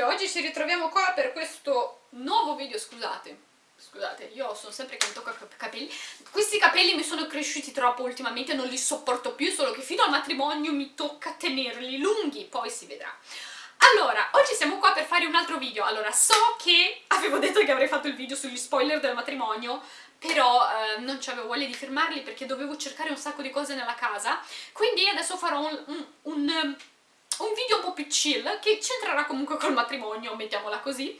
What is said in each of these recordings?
video, oggi ci ritroviamo qua per questo nuovo video, scusate Scusate, io sono sempre che mi tocca capelli. Questi capelli mi sono cresciuti troppo ultimamente, non li sopporto più Solo che fino al matrimonio mi tocca tenerli lunghi, poi si vedrà. Allora, oggi siamo qua per fare un altro video, allora so che avevo detto che avrei fatto il video sugli spoiler del matrimonio, però eh, non avevo voglia di firmarli perché dovevo cercare un sacco di cose nella casa, quindi adesso farò un, un, un un video un po' più chill che c'entrerà comunque col matrimonio, mettiamola così.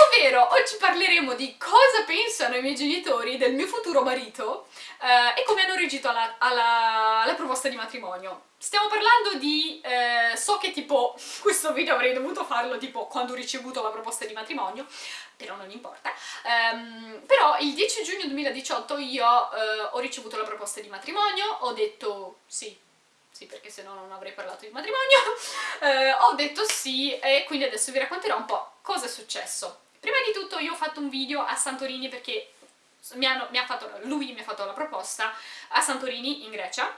Ovvero, oggi parleremo di cosa pensano i miei genitori del mio futuro marito eh, e come hanno reagito alla, alla, alla, proposta di matrimonio. Stiamo parlando di... Eh, so che tipo questo video avrei dovuto farlo tipo quando ho ricevuto la proposta di matrimonio, però non importa. Um, però il 10 giugno 2018 io eh, ho ricevuto la proposta di matrimonio, ho detto sì, sì perché se no non avrei parlato di matrimonio, eh, ho detto sì e quindi adesso vi racconterò un po' cosa è successo. Prima di tutto io ho fatto un video a Santorini perché mi hanno, mi fatto, lui mi ha fatto la proposta a Santorini in Grecia.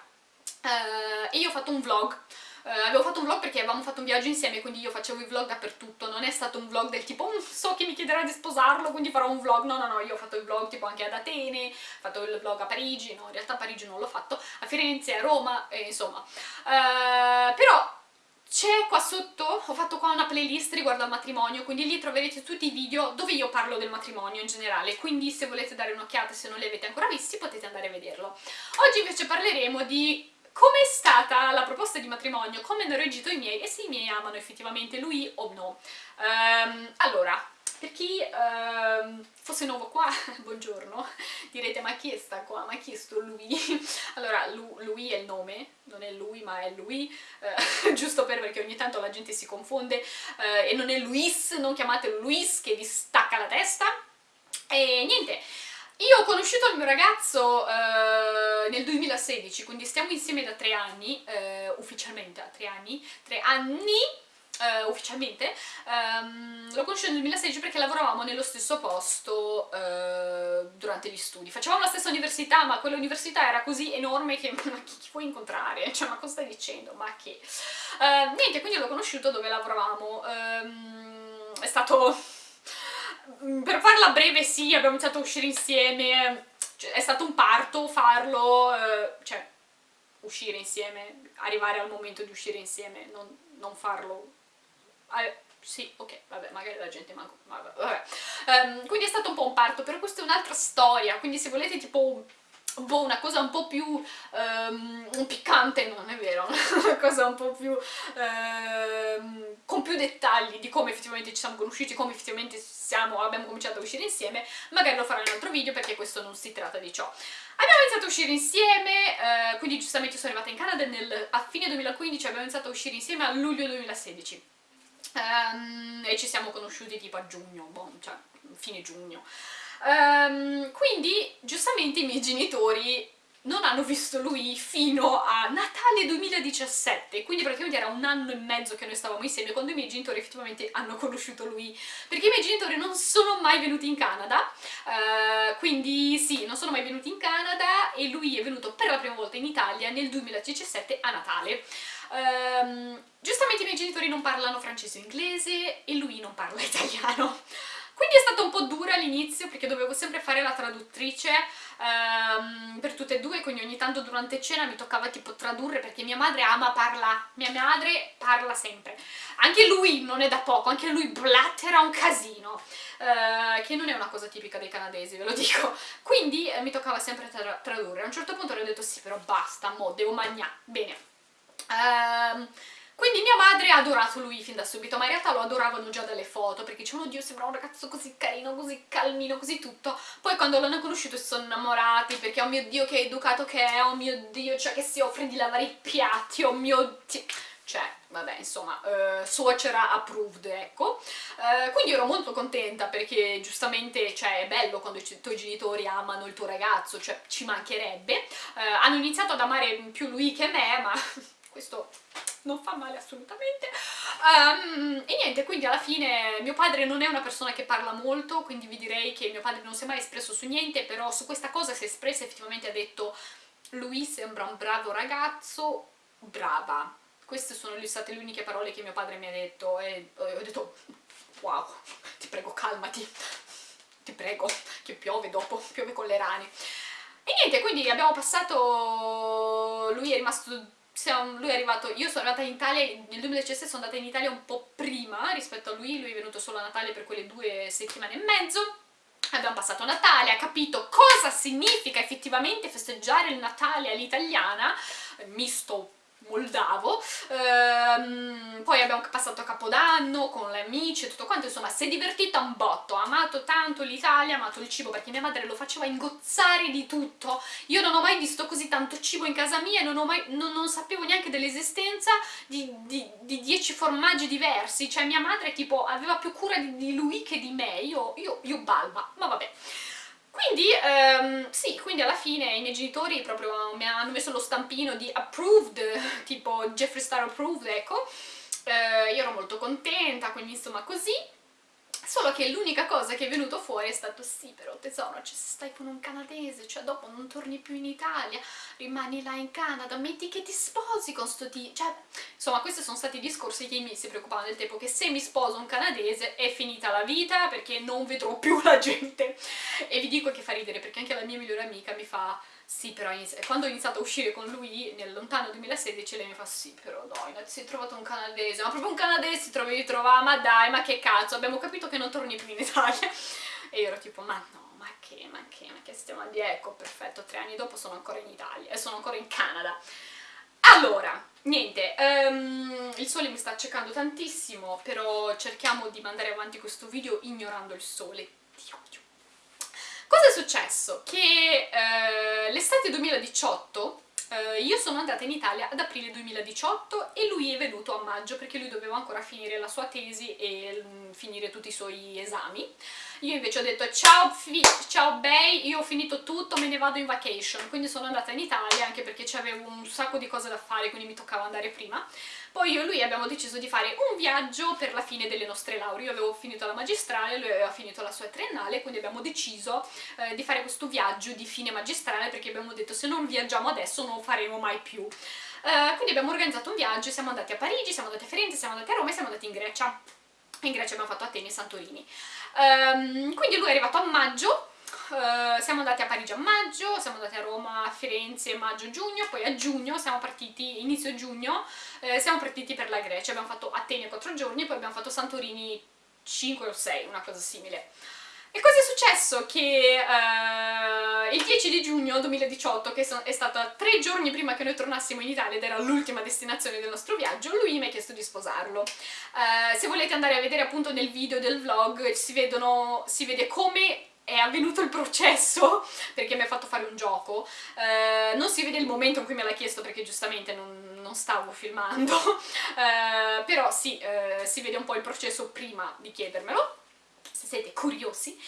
Eh, e io ho fatto un vlog Uh, avevo fatto un vlog perché avevamo fatto un viaggio insieme, quindi io facevo i vlog dappertutto, non è stato un vlog del tipo mm, so che mi chiederà di sposarlo, quindi farò un vlog, no no no, io ho fatto il vlog tipo anche ad Atene, ho fatto il vlog a Parigi, no in realtà a Parigi non l'ho fatto, a Firenze, a Roma, e insomma. Uh, però c'è qua sotto, ho fatto qua una playlist riguardo al matrimonio, quindi lì troverete tutti i video dove io parlo del matrimonio in generale, quindi se volete dare un'occhiata, se non li avete ancora visti, potete andare a vederlo. Oggi invece parleremo di come è stata la proposta di matrimonio, come hanno reagito i miei e se i miei amano effettivamente lui o no. Um, allora, per chi uh, fosse nuovo qua, buongiorno, direte ma chi è sta qua, ma chi è sto lui? allora, lui è il nome, non è lui ma è lui, uh, giusto per perché ogni tanto la gente si confonde uh, e non è Luis, non chiamatelo Luis che vi stacca la testa. E niente, io ho conosciuto il mio ragazzo uh, nel 2016, quindi stiamo insieme da tre anni, uh, ufficialmente, a tre anni, tre anni uh, ufficialmente, um, l'ho conosciuto nel 2016 perché lavoravamo nello stesso posto durante gli studi. Facevamo la stessa università, ma quell'università era così enorme che ma chi, chi puoi incontrare? Cioè, ma cosa stai dicendo? Ma che? niente, quindi l'ho conosciuto dove lavoravamo. Um, è stato per farla breve sì, abbiamo iniziato a uscire insieme, cioè, è stato un parto farlo, eh, cioè uscire insieme, arrivare al momento di uscire insieme, non, non farlo... Eh, sì, ok, vabbè, magari la gente manco... Vabbè, vabbè. Um, quindi è stato un po' un parto, però questa è un'altra storia, quindi se volete tipo po' una cosa un po' più um, piccante, non è vero, una cosa un po' più um, con più dettagli di come effettivamente ci siamo conosciuti, come effettivamente siamo, abbiamo cominciato a uscire insieme, magari lo farò in un altro video perché questo non si tratta di ciò. Abbiamo iniziato a uscire insieme, eh, quindi giustamente sono arrivata in Canada nel, a fine 2015, abbiamo iniziato a uscire insieme a luglio 2016. Um, ehm, e ci siamo conosciuti tipo a giugno, boh, cioè fine giugno. Um, quindi giustamente i miei genitori non hanno visto lui fino a Natale 2017, quindi praticamente era un anno e mezzo che noi stavamo insieme quando i miei genitori effettivamente hanno conosciuto lui, perché i miei genitori non sono mai venuti in Canada, uh, quindi sì, non sono mai venuti in Canada e lui è venuto per la prima volta in Italia nel 2017 a Natale. Um, giustamente i miei genitori non parlano francese o inglese e lui non parla italiano. Quindi è stata un po' dura all'inizio perché dovevo sempre fare la traduttrice um, per tutte e due, quindi ogni tanto durante cena mi toccava tipo tradurre perché mia madre ama parla, mia madre parla sempre. Anche lui non è da poco, anche lui blattera un casino, uh, che non è una cosa tipica dei canadesi, ve lo dico. Quindi eh, mi toccava sempre tra tradurre. A un certo punto ho detto sì, però basta, mo, devo mangiare. Bene. Ehm... Quindi mia madre ha adorato lui fin da subito, ma in realtà lo adoravano già dalle foto, perché dicevano oddio sembra un ragazzo così carino, così calmino, così tutto. Poi quando l'hanno conosciuto si sono innamorati, perché oh mio dio che educato che è, oh mio dio, cioè che si offre di lavare i piatti, oh mio dio... Cioè, vabbè, insomma, uh, suocera approved, ecco. Uh, quindi ero molto contenta perché giustamente, cioè, è bello quando i tuoi genitori amano il tuo ragazzo, cioè, ci mancherebbe. Uh, hanno iniziato ad amare più lui che me, ma questo non fa male assolutamente um, e niente, quindi alla fine mio padre non è una persona che parla molto quindi vi direi che mio padre non si è mai espresso su niente però su questa cosa si è espresso effettivamente ha detto lui sembra un bravo ragazzo brava queste sono state le uniche parole che mio padre mi ha detto e ho detto wow, ti prego calmati, ti prego, che piove dopo, piove con le rane. E niente, quindi abbiamo passato, lui è rimasto siamo, lui è arrivato, io sono arrivata in Italia, nel 2017 sono andata in Italia un po' prima rispetto a lui, lui è venuto solo a Natale per quelle due settimane e mezzo, abbiamo passato Natale, ha capito cosa significa effettivamente festeggiare il Natale all'italiana, misto moldavo, ehm, poi abbiamo passato Capodanno con le amici e tutto quanto, insomma si è divertita un botto, ha amato tanto l'Italia, ha amato il cibo perché mia madre lo faceva ingozzare di tutto, io non ho mai visto così tanto cibo in casa mia e non, non, non sapevo neanche dell'esistenza di, di, di, dieci formaggi diversi, cioè mia madre tipo aveva più cura di, di lui che di me, io, io, io balba, ma vabbè. Quindi, um, sì, quindi alla fine i miei genitori proprio mi hanno messo lo stampino di approved, tipo Jeffree Star approved, ecco. Uh, io ero molto contenta, quindi insomma così. Solo che l'unica cosa che è venuto fuori è stato sì però tesoro, cioè se stai con un canadese, cioè dopo non torni più in Italia, rimani là in Canada, metti che ti sposi con sto tipo, cioè insomma questi sono stati i discorsi che i miei si preoccupavano del tempo, che se mi sposo un canadese è finita la vita perché non vedrò più la gente. E vi dico che fa ridere perché anche la mia migliore amica mi fa sì, però quando ho iniziato a uscire con lui nel lontano 2016 lei mi fa sì, però dai, ti sei trovato un canadese, ma proprio un canadese ti trovi trovare, ma dai, ma che cazzo, abbiamo capito che non torni più in Italia. E io ero tipo, ma no, ma che, ma che, ma che stiamo a dire? Ecco, perfetto, tre anni dopo sono ancora in Italia e sono ancora in Canada. Allora, niente, um, il sole mi sta accecando tantissimo, però cerchiamo di mandare avanti questo video ignorando il sole. Dio, Dio. Cosa è successo? Che eh, l'estate 2018 eh, io sono andata in Italia ad aprile 2018 e lui è venuto a maggio perché lui doveva ancora finire la sua tesi e mm, finire tutti i suoi esami. Io invece ho detto ciao, ciao Bay, io ho finito tutto, me ne vado in vacation, quindi sono andata in Italia anche perché avevo un sacco di cose da fare, quindi mi toccava andare prima. Poi io e lui abbiamo deciso di fare un viaggio per la fine delle nostre lauree, io avevo finito la magistrale, lui aveva finito la sua triennale, quindi abbiamo deciso eh, di fare questo viaggio di fine magistrale perché abbiamo detto se non viaggiamo adesso non lo faremo mai più. Uh, quindi abbiamo organizzato un viaggio, siamo andati a Parigi, siamo andati a Firenze, siamo andati a Roma e siamo andati in Grecia. In Grecia abbiamo fatto Atene e Santorini. Um, quindi lui è arrivato a maggio, Uh, siamo andati a Parigi a maggio, siamo andati a Roma, a Firenze maggio-giugno, poi a giugno siamo partiti, inizio giugno, eh, siamo partiti per la Grecia, abbiamo fatto Atene 4 giorni, poi abbiamo fatto Santorini 5 o 6, una cosa simile. E cosa è successo? Che uh, il 10 di giugno 2018, che è stato tre giorni prima che noi tornassimo in Italia ed era l'ultima destinazione del nostro viaggio, lui mi ha chiesto di sposarlo. Uh, se volete andare a vedere appunto nel video del vlog si, vedono, si vede come è avvenuto il processo perché mi ha fatto fare un gioco. Uh, non si vede il momento in cui me l'ha chiesto perché giustamente non, non stavo filmando. Uh, però sì, uh, si vede un po' il processo prima di chiedermelo. Se siete curiosi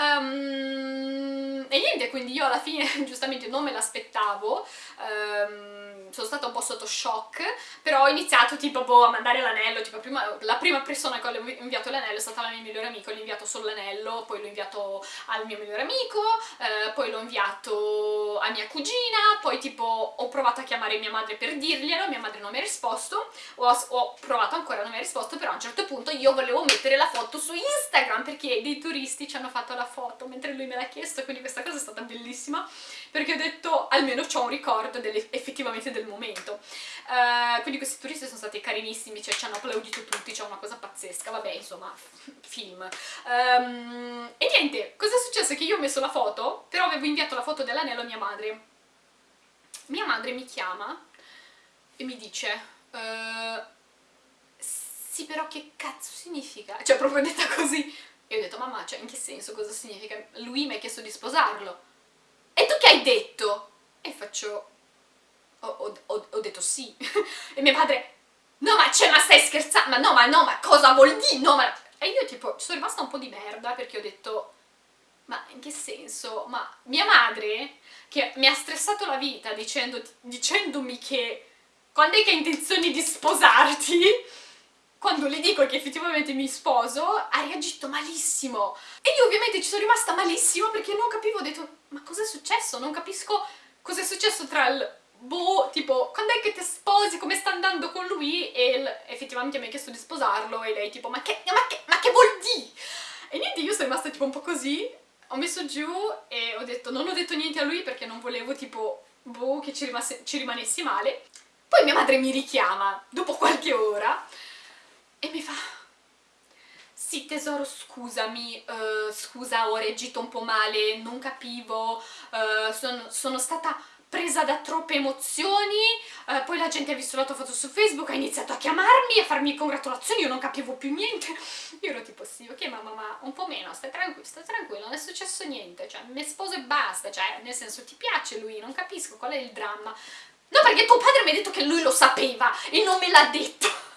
Um, e niente, quindi io alla fine giustamente non me l'aspettavo, um, sono stata un po' sotto shock, però ho iniziato tipo boh, a mandare l'anello, tipo prima, la prima persona che ho inviato l'anello è stata la mia migliore amica, ho inviato solo l'anello, poi l'ho inviato al mio migliore amico, eh, poi l'ho inviato a mia cugina, poi tipo ho provato a chiamare mia madre per dirglielo, mia madre non mi ha risposto, ho, ho provato ancora, non mi ha risposto, però a un certo punto io volevo mettere la foto su Instagram perché dei turisti ci hanno fatto la foto mentre lui me l'ha chiesto, quindi questa cosa è stata bellissima, perché ho detto almeno ho un ricordo effettivamente del momento. Uh, quindi questi turisti sono stati carinissimi, cioè ci hanno applaudito tutti, c'è una cosa pazzesca, vabbè insomma, film. Um, e niente, cosa è successo? Che io ho messo la foto, però avevo inviato la foto dell'anello a mia madre. Mia madre mi chiama e mi dice... Uh, sì però che cazzo significa? Cioè proprio detta così e ho detto, mamma, cioè in che senso, cosa significa? Lui mi ha chiesto di sposarlo. E tu che hai detto? E faccio, ho, ho, ho detto sì. e mio padre, no ma, cioè, ma stai scherzando? Ma no, ma no, ma cosa vuol dire? No, ma... E io tipo, sono rimasta un po' di merda perché ho detto, ma in che senso? Ma mia madre, che mi ha stressato la vita dicendo, dicendomi che quando è che hai intenzione di sposarti quando le dico che effettivamente mi sposo, ha reagito malissimo. E io ovviamente ci sono rimasta malissimo perché non capivo, ho detto, ma cosa è successo? Non capisco cosa è successo tra il boh, tipo, quando è che ti sposi, come sta andando con lui, e il, effettivamente mi ha chiesto di sposarlo, e lei tipo, ma che, ma che, ma che vuol dire? E niente, io sono rimasta tipo un po' così, ho messo giù e ho detto, non ho detto niente a lui perché non volevo tipo, boh, che ci, rimasse, ci rimanessi male. Poi mia madre mi richiama, dopo qualche ora, e mi fa, sì tesoro scusami, uh, scusa ho reagito un po' male, non capivo, uh, son, sono stata presa da troppe emozioni, uh, poi la gente ha visto la tua foto su Facebook, ha iniziato a chiamarmi, a farmi congratulazioni, io non capivo più niente. Io ero tipo, sì, ok mamma, ma un po' meno, stai tranquillo, stai tranquillo, non è successo niente, cioè, mi sposo e basta, cioè, nel senso, ti piace lui, non capisco qual è il dramma. No, perché tuo padre mi ha detto che lui lo sapeva e non me l'ha detto.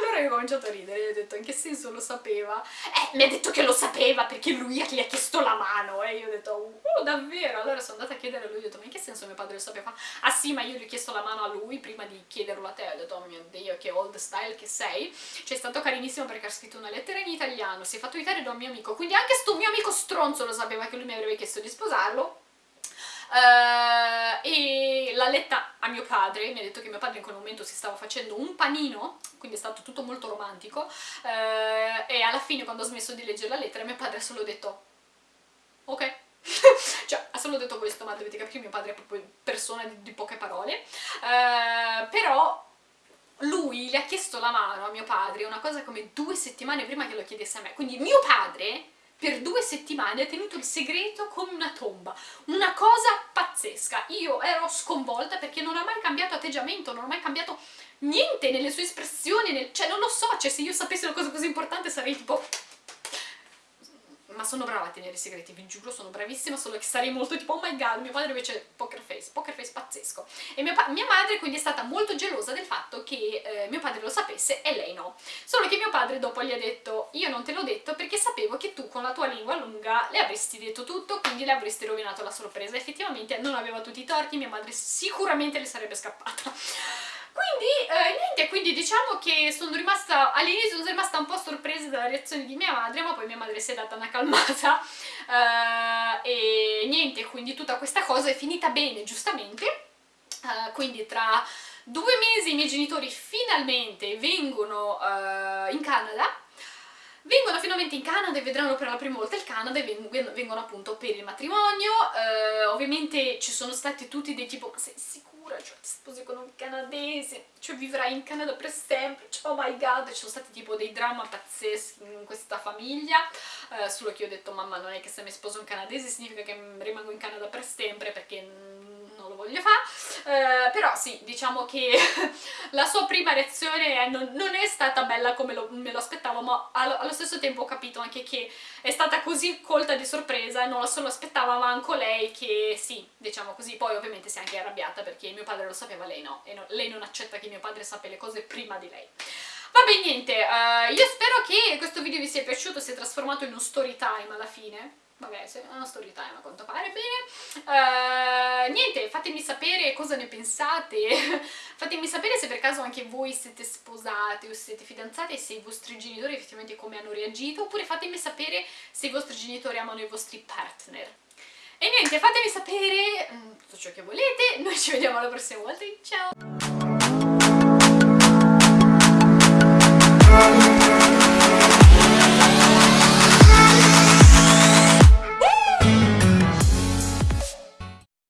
Allora io ho cominciato a ridere e ho detto in che senso lo sapeva? Eh, mi ha detto che lo sapeva perché lui gli ha chiesto la mano e io ho detto oh davvero? Allora sono andata a chiedere a lui ho detto ma in che senso mio padre lo sapeva? Ah sì ma io gli ho chiesto la mano a lui prima di chiederlo a te ho detto oh mio dio che old style che sei cioè è stato carinissimo perché ha scritto una lettera in italiano si è fatto aiutare da un mio amico quindi anche sto mio amico stronzo lo sapeva che lui mi avrebbe chiesto di sposarlo Uh, e l'ha letta a mio padre, mi ha detto che mio padre in quel momento si stava facendo un panino, quindi è stato tutto molto romantico, uh, e alla fine quando ho smesso di leggere la lettera mio padre ha solo detto ok, cioè ha solo detto questo, ma dovete capire, mio padre è proprio persona di, di poche parole, uh, però lui le ha chiesto la mano a mio padre una cosa come due settimane prima che lo chiedesse a me, quindi mio padre per due settimane ha tenuto il segreto come una tomba, una cosa pazzesca. Io ero sconvolta perché non ha mai cambiato atteggiamento, non ha mai cambiato niente nelle sue espressioni, nel... cioè non lo so, cioè se io sapessi una cosa così importante sarei tipo ma sono brava a tenere i segreti, vi giuro, sono bravissima, solo che sarei molto tipo oh my god, mio padre invece poker face, poker face pazzesco. E mia, mia madre quindi è stata molto gelosa del fatto che eh, mio padre lo sapesse e lei no. Solo che mio padre dopo gli ha detto io non te l'ho detto perché sapevo che tu con la tua lingua lunga le avresti detto tutto, quindi le avresti rovinato la sorpresa. Effettivamente non aveva tutti i torti, mia madre sicuramente le sarebbe scappata. Quindi, eh, niente, quindi diciamo che sono rimasta, all'inizio sono rimasta un po' sorpresa dalla reazione di mia madre, ma poi mia madre si è data una calmata. Eh, e niente, quindi tutta questa cosa è finita bene, giustamente, eh, quindi tra due mesi i miei genitori finalmente vengono eh, in Canada, vengono finalmente in Canada e vedranno per la prima volta il Canada e vengono appunto per il matrimonio, eh, ovviamente ci sono stati tutti dei tipo, ma sei sicuro? cioè ti sposi con un canadese, cioè vivrai in Canada per sempre, cioè, oh my god, ci sono stati tipo dei dramma pazzeschi in questa famiglia, eh, solo che io ho detto mamma non è che se mi sposo un canadese significa che rimango in Canada per sempre perché non lo voglio fare, eh, però sì, diciamo che la sua prima reazione non, non, è stata bella come lo, me lo aspettavo, ma allo, allo, stesso tempo ho capito anche che è stata così colta di sorpresa e non la solo aspettava manco lei che sì, diciamo così, poi ovviamente si è anche arrabbiata perché mio padre lo sapeva, lei no, e no, lei non accetta che mio padre sappia le cose prima di lei. Vabbè niente, uh, io spero che questo video vi sia piaciuto, sia trasformato in uno story time alla fine, vabbè, è una story time a quanto pare, bene. Uh, niente, fatemi sapere cosa ne pensate, fatemi sapere se per caso anche voi siete sposate o siete fidanzate e se i vostri genitori effettivamente come hanno reagito, oppure fatemi sapere se i vostri genitori amano i vostri partner. E niente, fatemi sapere mm, tutto ciò che volete, noi ci vediamo la prossima volta, ciao!